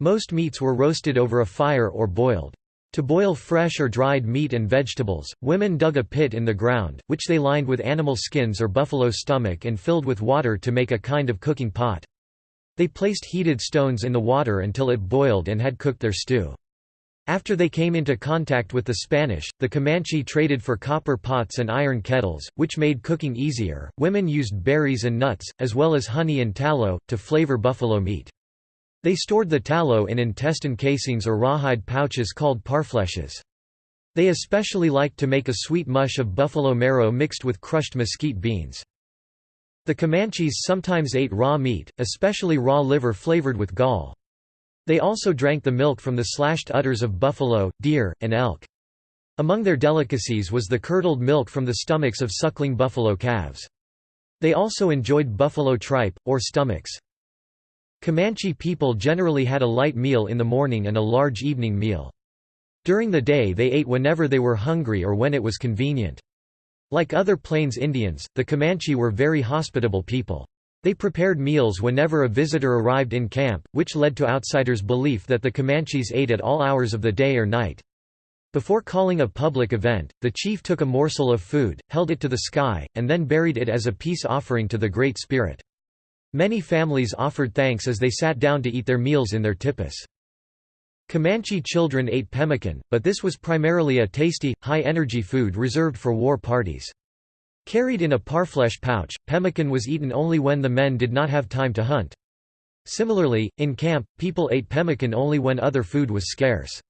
Most meats were roasted over a fire or boiled. To boil fresh or dried meat and vegetables, women dug a pit in the ground, which they lined with animal skins or buffalo stomach and filled with water to make a kind of cooking pot. They placed heated stones in the water until it boiled and had cooked their stew. After they came into contact with the Spanish, the Comanche traded for copper pots and iron kettles, which made cooking easier. Women used berries and nuts, as well as honey and tallow, to flavor buffalo meat. They stored the tallow in intestine casings or rawhide pouches called parflèches. They especially liked to make a sweet mush of buffalo marrow mixed with crushed mesquite beans. The Comanches sometimes ate raw meat, especially raw liver flavored with gall. They also drank the milk from the slashed udders of buffalo, deer, and elk. Among their delicacies was the curdled milk from the stomachs of suckling buffalo calves. They also enjoyed buffalo tripe, or stomachs. Comanche people generally had a light meal in the morning and a large evening meal. During the day they ate whenever they were hungry or when it was convenient. Like other Plains Indians, the Comanche were very hospitable people. They prepared meals whenever a visitor arrived in camp, which led to outsiders' belief that the Comanches ate at all hours of the day or night. Before calling a public event, the chief took a morsel of food, held it to the sky, and then buried it as a peace offering to the Great Spirit. Many families offered thanks as they sat down to eat their meals in their tipis. Comanche children ate pemmican, but this was primarily a tasty, high-energy food reserved for war parties. Carried in a parfleche pouch, pemmican was eaten only when the men did not have time to hunt. Similarly, in camp, people ate pemmican only when other food was scarce.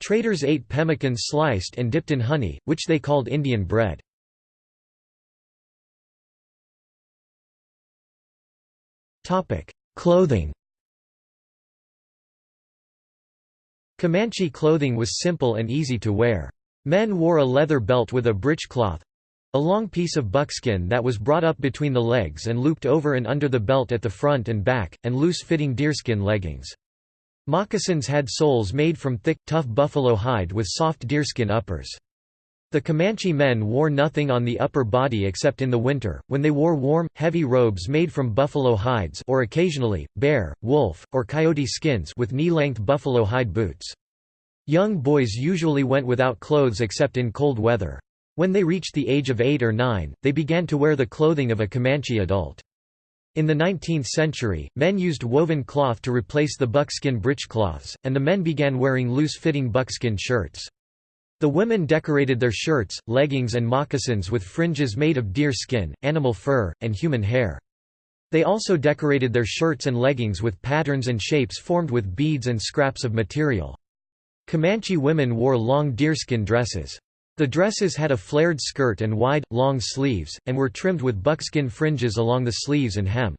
Traders ate pemmican sliced and dipped in honey, which they called Indian bread. Clothing Comanche clothing was simple and easy to wear. Men wore a leather belt with a breechcloth—a long piece of buckskin that was brought up between the legs and looped over and under the belt at the front and back, and loose-fitting deerskin leggings. Moccasins had soles made from thick, tough buffalo hide with soft deerskin uppers. The Comanche men wore nothing on the upper body except in the winter, when they wore warm, heavy robes made from buffalo hides or occasionally, bear, wolf, or coyote skins with knee-length buffalo hide boots. Young boys usually went without clothes except in cold weather. When they reached the age of 8 or 9, they began to wear the clothing of a Comanche adult. In the 19th century, men used woven cloth to replace the buckskin breechcloths, and the men began wearing loose-fitting buckskin shirts. The women decorated their shirts, leggings and moccasins with fringes made of deer skin, animal fur, and human hair. They also decorated their shirts and leggings with patterns and shapes formed with beads and scraps of material. Comanche women wore long deerskin dresses. The dresses had a flared skirt and wide, long sleeves, and were trimmed with buckskin fringes along the sleeves and hem.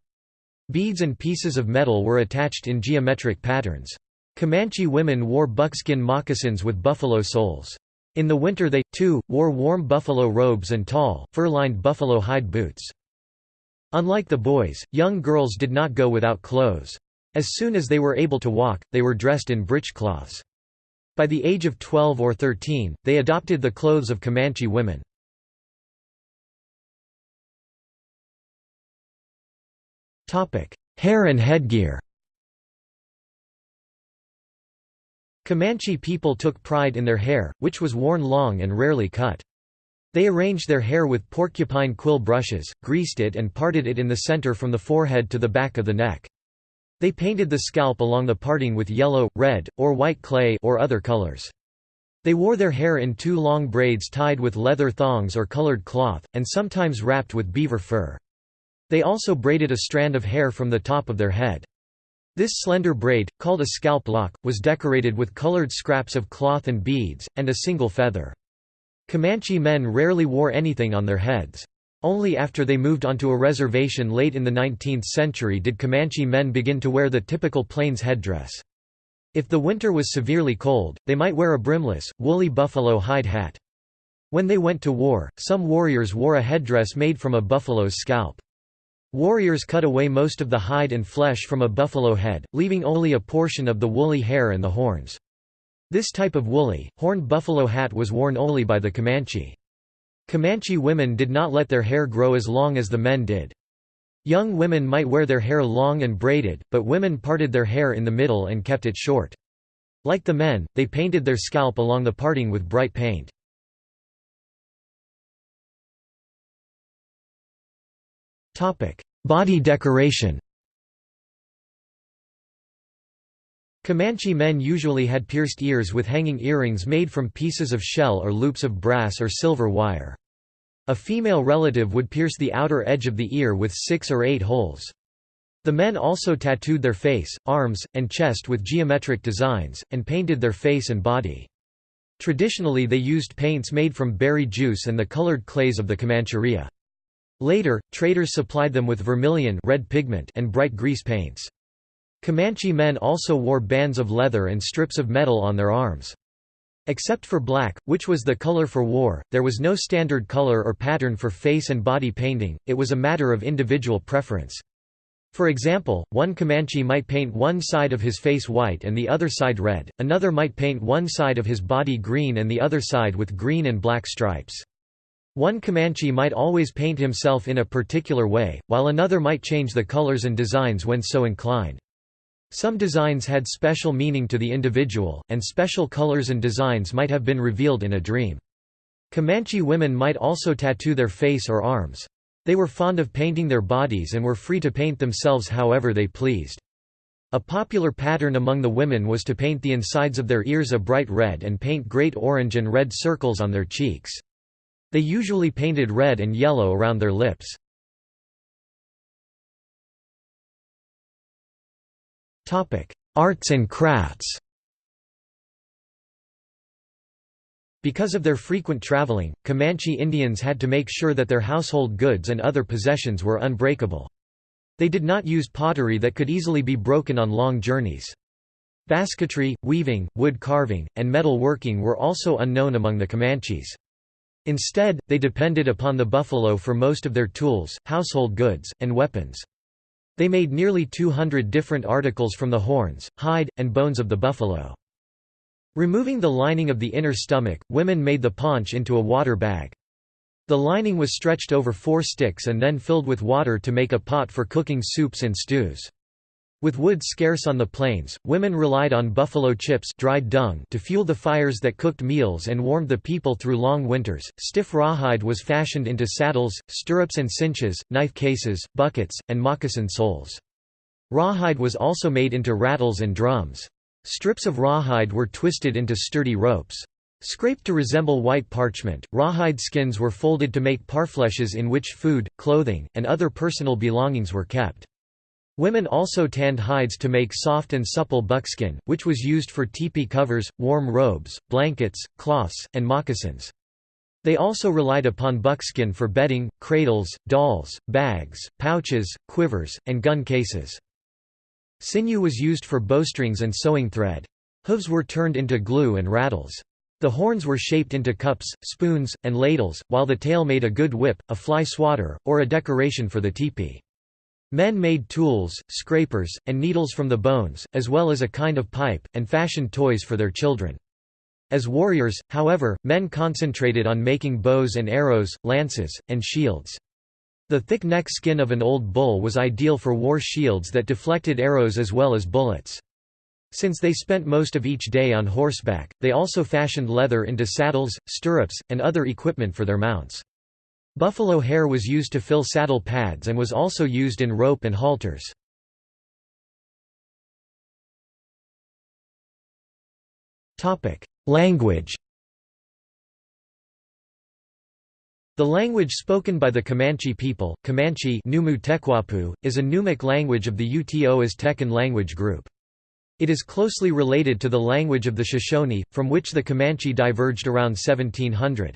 Beads and pieces of metal were attached in geometric patterns. Comanche women wore buckskin moccasins with buffalo soles. In the winter they, too, wore warm buffalo robes and tall, fur-lined buffalo hide boots. Unlike the boys, young girls did not go without clothes. As soon as they were able to walk, they were dressed in breechcloths. By the age of 12 or 13, they adopted the clothes of Comanche women. Hair and headgear Comanche people took pride in their hair, which was worn long and rarely cut. They arranged their hair with porcupine quill brushes, greased it and parted it in the center from the forehead to the back of the neck. They painted the scalp along the parting with yellow, red, or white clay or other colors. They wore their hair in two long braids tied with leather thongs or colored cloth, and sometimes wrapped with beaver fur. They also braided a strand of hair from the top of their head. This slender braid, called a scalp lock, was decorated with colored scraps of cloth and beads, and a single feather. Comanche men rarely wore anything on their heads. Only after they moved onto a reservation late in the 19th century did Comanche men begin to wear the typical Plains headdress. If the winter was severely cold, they might wear a brimless, woolly buffalo hide hat. When they went to war, some warriors wore a headdress made from a buffalo's scalp. Warriors cut away most of the hide and flesh from a buffalo head, leaving only a portion of the woolly hair and the horns. This type of woolly, horned buffalo hat was worn only by the Comanche. Comanche women did not let their hair grow as long as the men did. Young women might wear their hair long and braided, but women parted their hair in the middle and kept it short. Like the men, they painted their scalp along the parting with bright paint. Body decoration Comanche men usually had pierced ears with hanging earrings made from pieces of shell or loops of brass or silver wire. A female relative would pierce the outer edge of the ear with six or eight holes. The men also tattooed their face, arms, and chest with geometric designs, and painted their face and body. Traditionally they used paints made from berry juice and the colored clays of the Comancheria. Later, traders supplied them with vermilion red pigment and bright grease paints. Comanche men also wore bands of leather and strips of metal on their arms. Except for black, which was the color for war, there was no standard color or pattern for face and body painting, it was a matter of individual preference. For example, one Comanche might paint one side of his face white and the other side red, another might paint one side of his body green and the other side with green and black stripes. One Comanche might always paint himself in a particular way, while another might change the colors and designs when so inclined. Some designs had special meaning to the individual, and special colors and designs might have been revealed in a dream. Comanche women might also tattoo their face or arms. They were fond of painting their bodies and were free to paint themselves however they pleased. A popular pattern among the women was to paint the insides of their ears a bright red and paint great orange and red circles on their cheeks. They usually painted red and yellow around their lips. Arts and crafts Because of their frequent traveling, Comanche Indians had to make sure that their household goods and other possessions were unbreakable. They did not use pottery that could easily be broken on long journeys. Basketry, weaving, wood carving, and metal working were also unknown among the Comanches. Instead, they depended upon the buffalo for most of their tools, household goods, and weapons. They made nearly 200 different articles from the horns, hide, and bones of the buffalo. Removing the lining of the inner stomach, women made the paunch into a water bag. The lining was stretched over four sticks and then filled with water to make a pot for cooking soups and stews. With wood scarce on the plains, women relied on buffalo chips dried dung to fuel the fires that cooked meals and warmed the people through long winters. Stiff rawhide was fashioned into saddles, stirrups and cinches, knife cases, buckets, and moccasin soles. Rawhide was also made into rattles and drums. Strips of rawhide were twisted into sturdy ropes. Scraped to resemble white parchment, rawhide skins were folded to make parfleches in which food, clothing, and other personal belongings were kept. Women also tanned hides to make soft and supple buckskin, which was used for teepee covers, warm robes, blankets, cloths, and moccasins. They also relied upon buckskin for bedding, cradles, dolls, bags, pouches, quivers, and gun cases. Sinew was used for bowstrings and sewing thread. Hooves were turned into glue and rattles. The horns were shaped into cups, spoons, and ladles, while the tail made a good whip, a fly swatter, or a decoration for the teepee. Men made tools, scrapers, and needles from the bones, as well as a kind of pipe, and fashioned toys for their children. As warriors, however, men concentrated on making bows and arrows, lances, and shields. The thick neck skin of an old bull was ideal for war shields that deflected arrows as well as bullets. Since they spent most of each day on horseback, they also fashioned leather into saddles, stirrups, and other equipment for their mounts. Buffalo hair was used to fill saddle pads and was also used in rope and halters. Language The language spoken by the Comanche people, Comanche Numu is a Numic language of the Uto Aztecan language group. It is closely related to the language of the Shoshone, from which the Comanche diverged around 1700.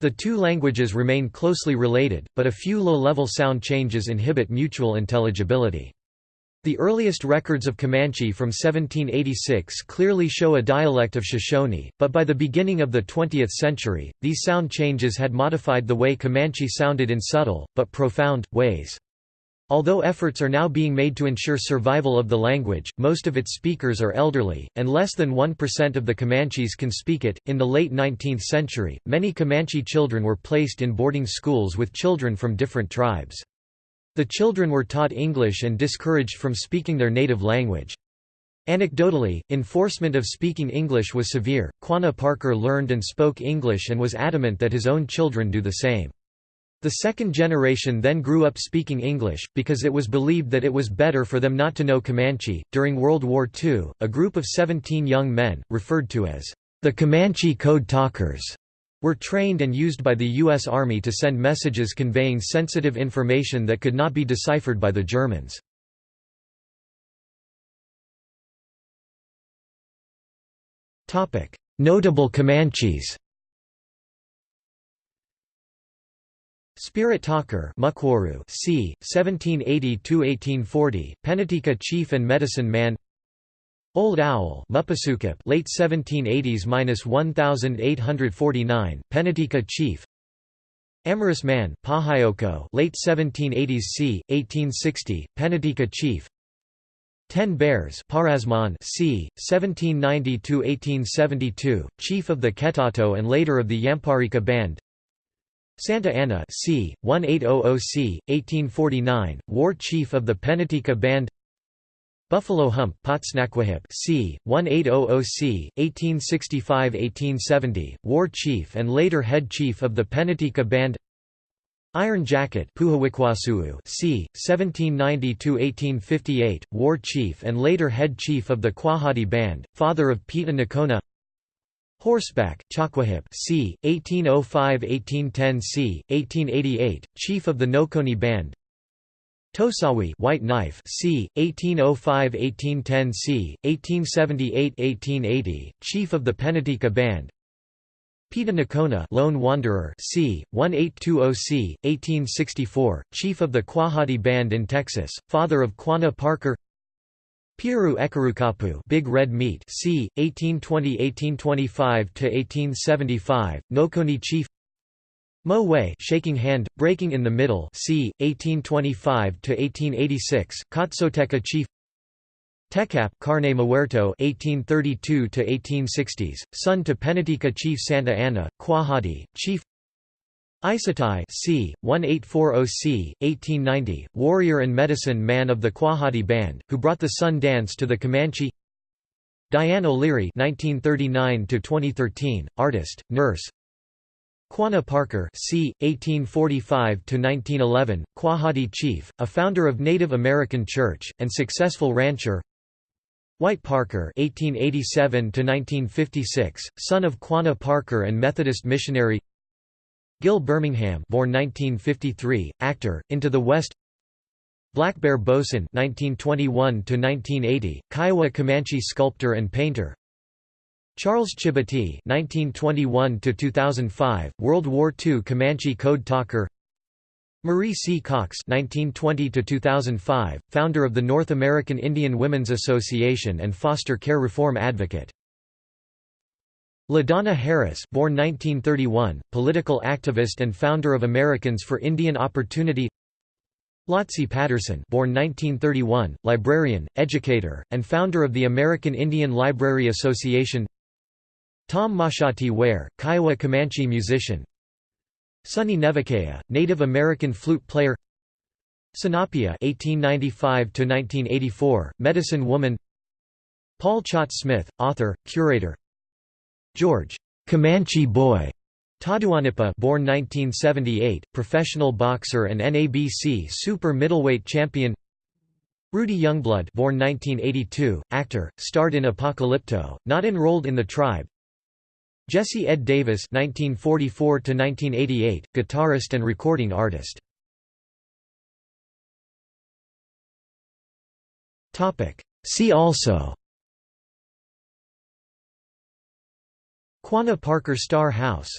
The two languages remain closely related, but a few low-level sound changes inhibit mutual intelligibility. The earliest records of Comanche from 1786 clearly show a dialect of Shoshone, but by the beginning of the 20th century, these sound changes had modified the way Comanche sounded in subtle, but profound, ways. Although efforts are now being made to ensure survival of the language, most of its speakers are elderly, and less than 1% of the Comanches can speak it. In the late 19th century, many Comanche children were placed in boarding schools with children from different tribes. The children were taught English and discouraged from speaking their native language. Anecdotally, enforcement of speaking English was severe. Quanah Parker learned and spoke English and was adamant that his own children do the same. The second generation then grew up speaking English, because it was believed that it was better for them not to know Comanche. During World War II, a group of 17 young men, referred to as the Comanche Code Talkers, were trained and used by the U.S. Army to send messages conveying sensitive information that could not be deciphered by the Germans. Notable Comanches Spirit Talker Mukwuru c. 1780–1840, Penateka chief and medicine man Old Owl Mupasukip late 1780s-1849, Penateka chief Amorous Man Pahayoko late 1780s c. 1860, Penateka chief Ten Bears Parasman c. 1790–1872, chief of the Ketato and later of the Yamparika Band Santa Anna c. 1800 c. 1849, war chief of the Penateka Band Buffalo Hump Potsnaquahip c. 1800 c. 1865–1870, war chief and later head chief of the Penateka Band Iron Jacket Puhawikwasuu c. 1790–1858, war chief and later head chief of the Quahati Band, father of Peta Nocona Horseback Chakwahip c. 1805–1810 c. 1888, chief of the Nokoni Band Tosawi White Knife c. 1805–1810 c. 1878–1880, chief of the Penateka Band. Peta Nocona Lone Wanderer c. 1820 c. 1864, chief of the Quahati Band in Texas, father of Quanah Parker. Piru Ekarukapu Big Red Meat c. 1820–1825–1875, Nokoni chief Mo Wei shaking hand, breaking in the middle c. 1825–1886, Katsoteka chief Tekap Carne Muerto 1832–1860s, son to Penateka chief Santa Ana, Quahati, chief Isatai c. 1840 c. 1890, warrior and medicine man of the Quahati Band, who brought the sun dance to the Comanche Diane O'Leary 1939–2013, artist, nurse Quanah Parker c. 1845–1911, Quahati chief, a founder of Native American Church, and successful rancher White Parker (1887–1956), son of Quanah Parker and Methodist missionary. Gil Birmingham, born 1953, actor, Into the West. Black Bear Bosin 1921 to 1980, Kiowa Comanche sculptor and painter. Charles Chibitty 1921 to 2005, World War II Comanche code talker. Marie C. Cox 1920 to 2005, founder of the North American Indian Women's Association and foster care reform advocate. LaDonna Harris, born 1931, political activist and founder of Americans for Indian Opportunity. Lotsee Patterson born 1931, librarian, educator, and founder of the American Indian Library Association Tom Mauchahty-Ware, Kiowa Comanche musician Sonny Nevaquaya, Native American flute player Sanapia (1895–1984), medicine woman. Paul Chaat Smith, author, curator. George Comanche Boy Tahdooahnippah born 1978, professional boxer and NABC super middleweight champion. Rudy Youngblood born 1982, actor, starred in Apocalypto, not enrolled in the tribe. Jesse Ed Davis 1944 guitarist and recording artist. See also Quanah Parker Star House